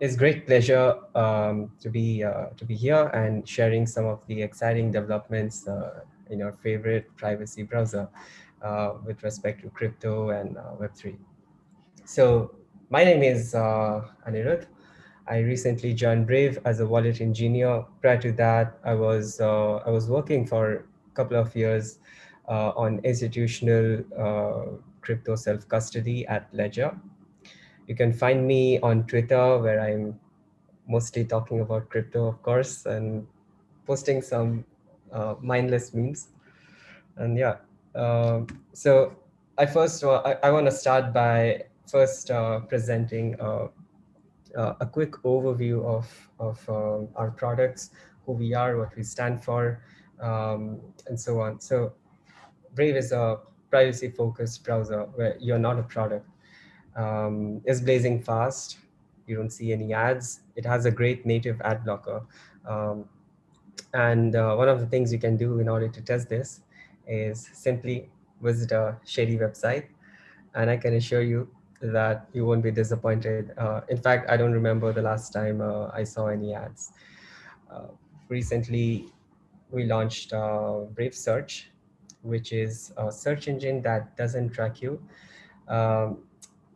It's great pleasure um, to be uh, to be here and sharing some of the exciting developments uh, in your favorite privacy browser uh, with respect to crypto and uh, Web3. So my name is uh, Anirudh. I recently joined Brave as a wallet engineer. Prior to that, I was uh, I was working for a couple of years on institutional crypto self-custody at Ledger. You can find me on Twitter where I'm mostly talking about crypto, of course, and posting some uh, mindless memes. And yeah, uh, so I first, I, I want to start by first uh, presenting uh, uh, a quick overview of, of um, our products, who we are, what we stand for, um, and so on. So Brave is a privacy focused browser where you're not a product um, is blazing fast. You don't see any ads. It has a great native ad blocker. Um, and uh, one of the things you can do in order to test this is simply visit a shady website. And I can assure you that you won't be disappointed. Uh, in fact, I don't remember the last time uh, I saw any ads. Uh, recently, we launched uh, Brave Search, which is a search engine that doesn't track you. Um,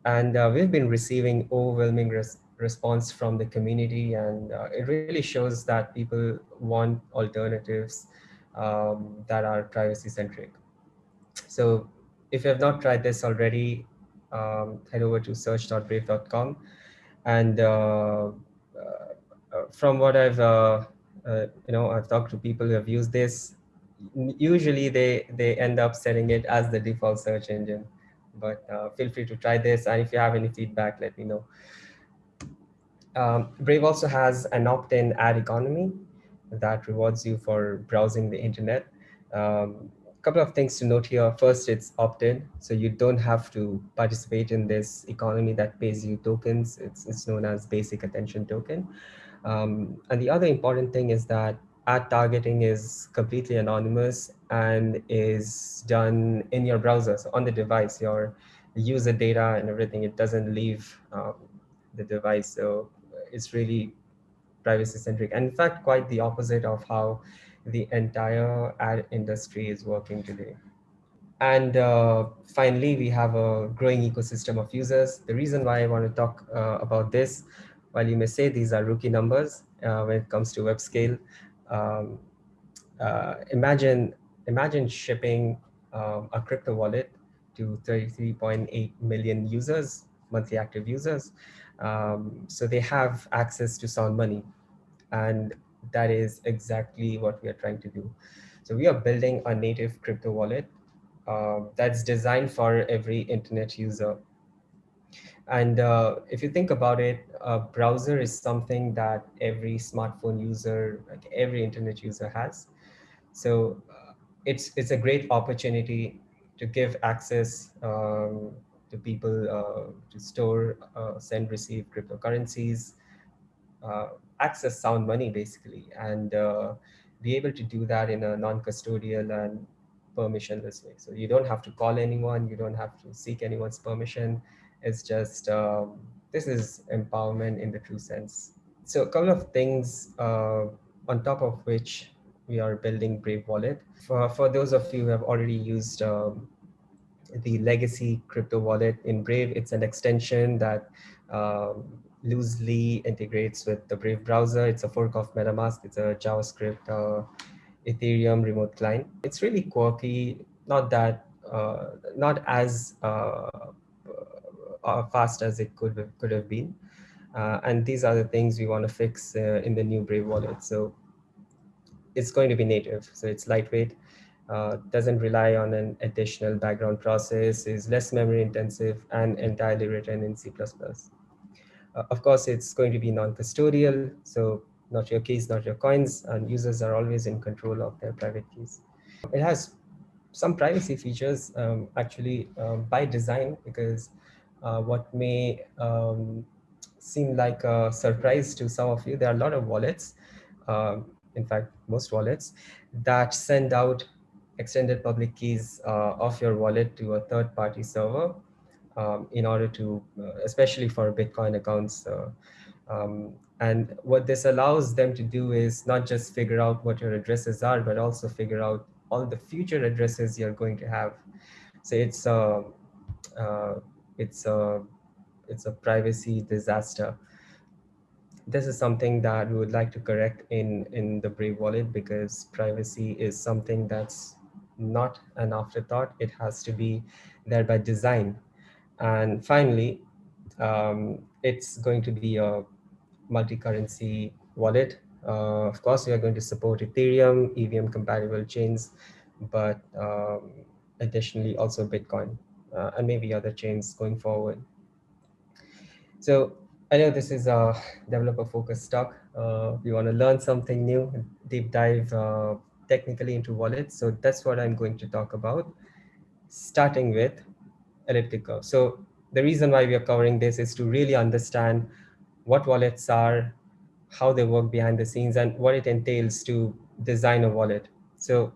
and uh, we've been receiving overwhelming res response from the community. And uh, it really shows that people want alternatives um, that are privacy centric. So if you have not tried this already, um, head over to search.brave.com. And uh, uh, from what I've, uh, uh, you know, I've talked to people who have used this, usually they, they end up setting it as the default search engine but uh, feel free to try this. And if you have any feedback, let me know. Um, Brave also has an opt-in ad economy that rewards you for browsing the internet. Um, a couple of things to note here. First, it's opt-in, so you don't have to participate in this economy that pays you tokens. It's, it's known as basic attention token. Um, and the other important thing is that ad targeting is completely anonymous and is done in your browser, so on the device, your user data and everything, it doesn't leave um, the device. So it's really privacy centric. And in fact, quite the opposite of how the entire ad industry is working today. And uh, finally, we have a growing ecosystem of users. The reason why I want to talk uh, about this, while you may say these are rookie numbers uh, when it comes to web scale, um, uh, imagine imagine shipping um, a crypto wallet to 33.8 million users, monthly active users. Um, so they have access to sound money. And that is exactly what we are trying to do. So we are building a native crypto wallet uh, that's designed for every internet user. And uh, if you think about it, a browser is something that every smartphone user, like every internet user has. So uh, it's, it's a great opportunity to give access um, to people uh, to store, uh, send, receive cryptocurrencies, uh, access sound money basically, and uh, be able to do that in a non-custodial and permissionless way. So you don't have to call anyone, you don't have to seek anyone's permission it's just, um, this is empowerment in the true sense. So a couple of things uh, on top of which we are building Brave Wallet. For, for those of you who have already used um, the legacy crypto wallet in Brave, it's an extension that um, loosely integrates with the Brave browser. It's a fork of MetaMask. It's a JavaScript uh, Ethereum remote client. It's really quirky, not that, uh, not as uh, fast as it could could have been. Uh, and these are the things we want to fix uh, in the new Brave wallet. So it's going to be native. So it's lightweight, uh, doesn't rely on an additional background process, is less memory intensive and entirely written in C++. Uh, of course, it's going to be non-custodial. So not your keys, not your coins, and users are always in control of their private keys. It has some privacy features um, actually um, by design because what may um, seem like a surprise to some of you, there are a lot of wallets, um, in fact, most wallets, that send out extended public keys uh, of your wallet to a third-party server um, in order to, uh, especially for Bitcoin accounts, uh, Um, and what this allows them to do is not just figure out what your addresses are, but also figure out all the future addresses you're going to have. So it's a, uh, it's a, it's a privacy disaster. This is something that we would like to correct in, in the Brave wallet because privacy is something that's not an afterthought. It has to be there by design. And finally, um, it's going to be a multi-currency wallet. Uh, of course, we are going to support Ethereum, EVM compatible chains, but um, additionally also Bitcoin uh, and maybe other chains going forward. So I know this is a developer focused talk. Uh, we want to learn something new, deep dive uh, technically into wallets. So that's what I'm going to talk about, starting with elliptic curve. So the reason why we are covering this is to really understand what wallets are, how they work behind the scenes, and what it entails to design a wallet. So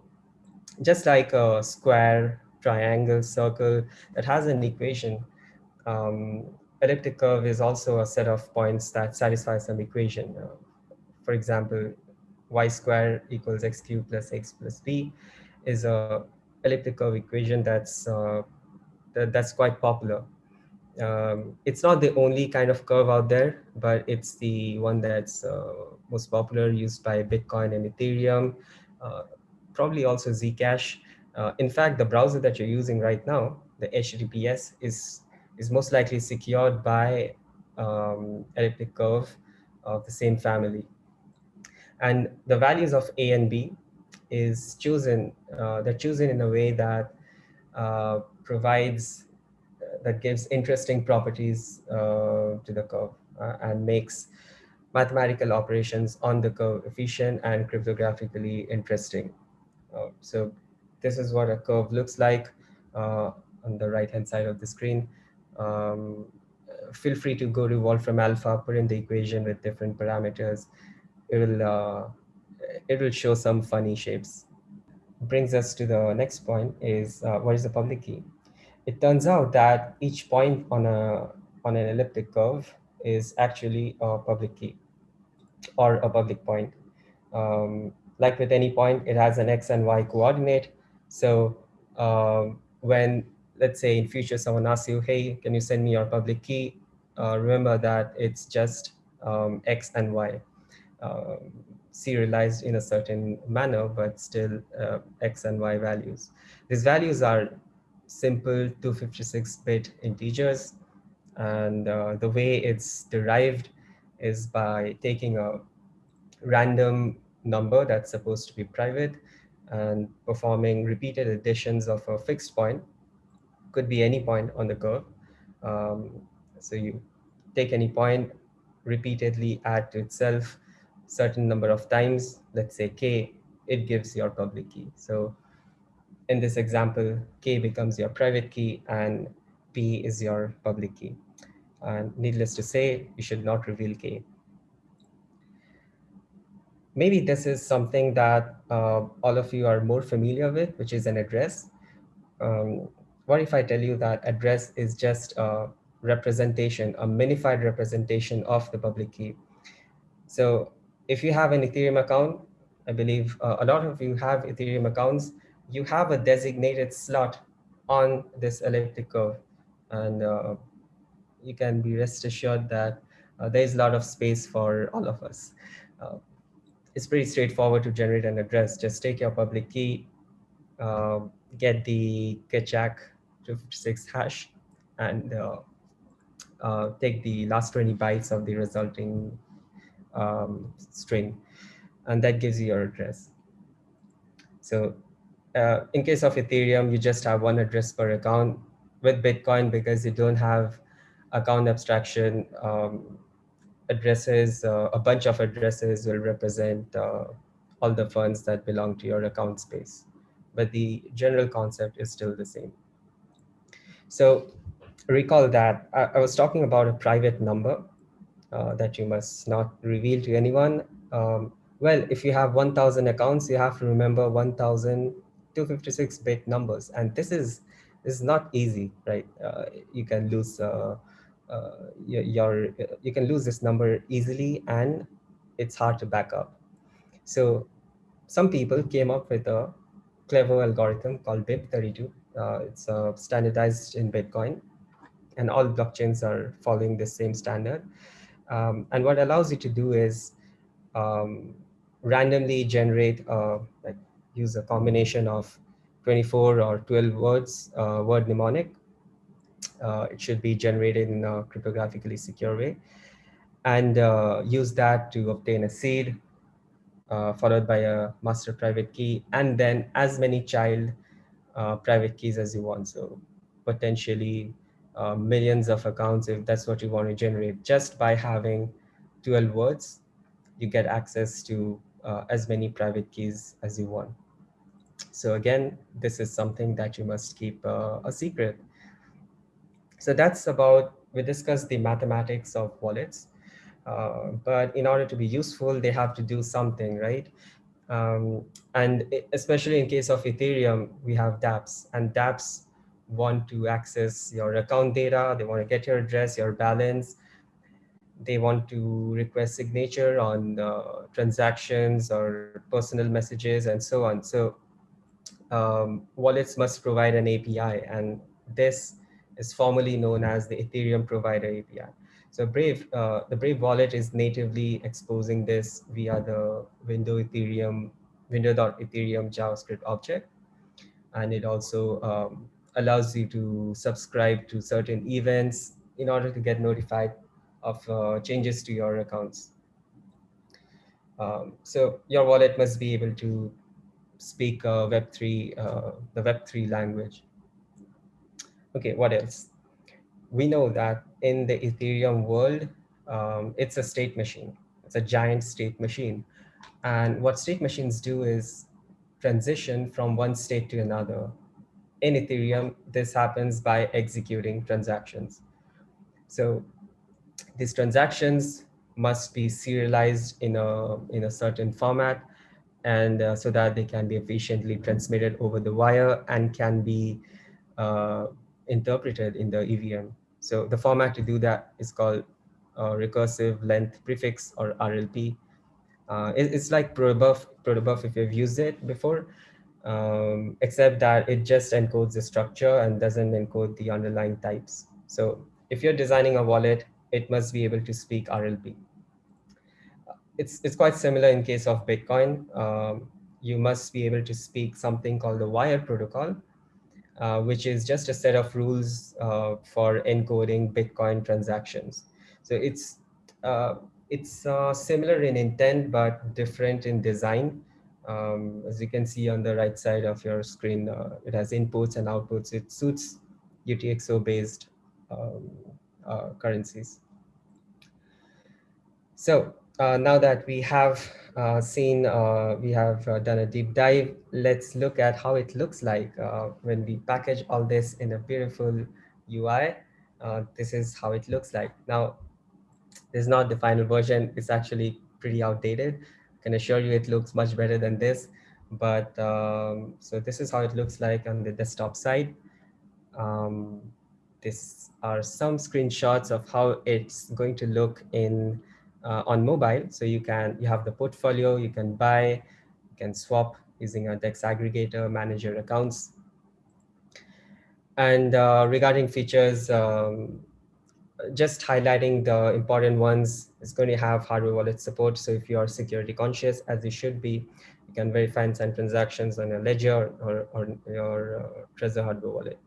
just like a square, triangle, circle that has an equation, um, elliptic curve is also a set of points that satisfy some equation. Uh, for example, y square equals x cubed plus x plus b is a elliptic curve equation that's uh, that, that's quite popular um, it's not the only kind of curve out there, but it's the one that's uh, most popular used by Bitcoin and Ethereum, uh, probably also Zcash. Uh, in fact, the browser that you're using right now, the HTTPS, is, is most likely secured by um, elliptic curve of the same family. And the values of A and B is chosen, uh, they're chosen in a way that uh, provides that gives interesting properties uh, to the curve uh, and makes mathematical operations on the curve efficient and cryptographically interesting. Uh, so this is what a curve looks like uh, on the right hand side of the screen. Um, feel free to go to Wolfram Alpha, put in the equation with different parameters. It will, uh, it will show some funny shapes. Brings us to the next point is uh, what is the public key? it turns out that each point on a on an elliptic curve is actually a public key or a public point. Um, like with any point, it has an x and y coordinate. So um, when, let's say in future, someone asks you, hey, can you send me your public key? Uh, remember that it's just um, x and y um, serialized in a certain manner, but still uh, x and y values. These values are simple 256-bit integers. And uh, the way it's derived is by taking a random number that's supposed to be private and performing repeated additions of a fixed point. Could be any point on the curve. Um, so you take any point, repeatedly add to itself certain number of times, let's say k, it gives your public key. So in this example, K becomes your private key and P is your public key. And needless to say, you should not reveal K. Maybe this is something that uh, all of you are more familiar with, which is an address. Um, what if I tell you that address is just a representation, a minified representation of the public key? So if you have an Ethereum account, I believe uh, a lot of you have Ethereum accounts, you have a designated slot on this elliptic curve. And uh, you can be rest assured that uh, there is a lot of space for all of us. Uh, it's pretty straightforward to generate an address. Just take your public key, um, get the Keccak 256 hash, and uh, uh, take the last 20 bytes of the resulting um, string, and that gives you your address. So uh, in case of Ethereum, you just have one address per account. With Bitcoin, because you don't have account abstraction, um, addresses, uh, a bunch of addresses will represent uh, all the funds that belong to your account space. But the general concept is still the same. So recall that I, I was talking about a private number uh, that you must not reveal to anyone. Um, well, if you have 1,000 accounts, you have to remember 1,000 256 bit numbers and this is this is not easy right uh, you can lose uh, uh, your, you can lose this number easily and it's hard to back up. So some people came up with a clever algorithm called BIP32. Uh, it's uh, standardized in Bitcoin and all blockchains are following the same standard. Um, and what allows you to do is um, randomly generate, uh, like use a combination of 24 or 12 words, uh, word mnemonic. Uh, it should be generated in a cryptographically secure way. And uh, use that to obtain a seed uh, followed by a master private key and then as many child private keys as you want. So potentially uh, millions of accounts if that's what you want to generate. Just by having 12 words you get access to uh, as many private keys as you want. So again this is something that you must keep uh, a secret so that's about we discussed the mathematics of wallets. Uh, but in order to be useful they have to do something right? Um, and especially in case of ethereum we have dapps and dapps want to access your account data, they want to get your address, your balance, they want to request signature on uh, transactions or personal messages and so on. So um, wallets must provide an API and this is formally known as the Ethereum provider API. So Brave, uh, the Brave wallet is natively exposing this via the window Ethereum, window.ethereum JavaScript object. And it also um, allows you to subscribe to certain events in order to get notified of uh, changes to your accounts. Um, so your wallet must be able to speak uh, Web3, uh, the Web3 language. Okay, what else? We know that in the Ethereum world, um, it's a state machine. It's a giant state machine. And what state machines do is transition from one state to another in Ethereum, this happens by executing transactions. So these transactions must be serialized in a, in a certain format and uh, so that they can be efficiently transmitted over the wire and can be uh, interpreted in the EVM. So the format to do that is called uh, recursive length prefix or RLP. Uh, it, it's like protobuf, protobuf if you've used it before um, except that it just encodes the structure and doesn't encode the underlying types. So if you're designing a wallet, it must be able to speak RLP. It's, it's quite similar in case of Bitcoin. Um, you must be able to speak something called the wire protocol, uh, which is just a set of rules uh, for encoding Bitcoin transactions. So it's, uh, it's uh, similar in intent, but different in design. Um, as you can see on the right side of your screen, uh, it has inputs and outputs. It suits UTXO based um, currencies. So now that we have uh, seen, uh, we have uh, done a deep dive, let's look at how it looks like when we package all this in a beautiful UI. this is how it looks like. Now, this is not the final version. It's actually pretty outdated can assure you it looks much better than this. But um, so this is how it looks like on the desktop side. Um, this are some screenshots of how it's going to look in uh, on mobile. So you can you have the portfolio, you can buy, you can swap using a DEX aggregator, manage your accounts. And uh, regarding features, um, just highlighting the important ones is going to have hardware wallet support. So if you are security conscious, as you should be, you can verify and send transactions on a ledger or, or your uh, Trezor hardware wallet.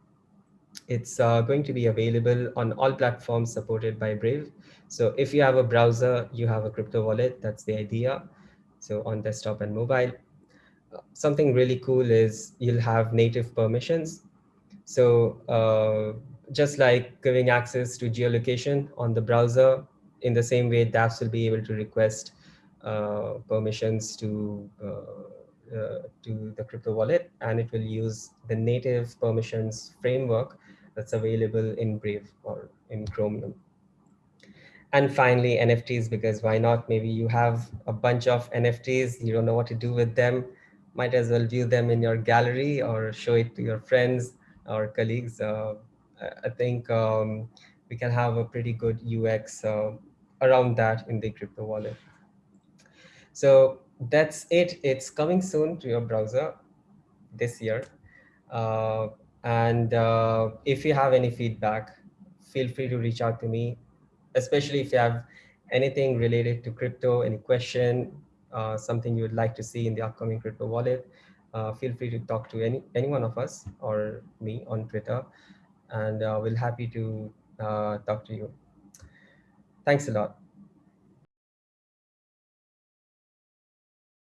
It's uh, going to be available on all platforms supported by Brave. So if you have a browser, you have a crypto wallet, that's the idea. So on desktop and mobile. Something really cool is you'll have native permissions. So uh, just like giving access to geolocation on the browser, in the same way, dApps will be able to request uh, permissions to uh, to the crypto wallet, and it will use the native permissions framework that's available in Brave or in Chromium. And finally, NFTs, because why not? Maybe you have a bunch of NFTs, you don't know what to do with them, might as well view them in your gallery or show it to your friends or colleagues. Uh, I think um, we can have a pretty good UX uh, around that in the crypto wallet. So that's it. It's coming soon to your browser this year. Uh, and uh, if you have any feedback, feel free to reach out to me, especially if you have anything related to crypto, any question, uh, something you would like to see in the upcoming crypto wallet, uh, feel free to talk to any, any one of us or me on Twitter, and uh, we'll happy to uh, talk to you. Thanks a lot.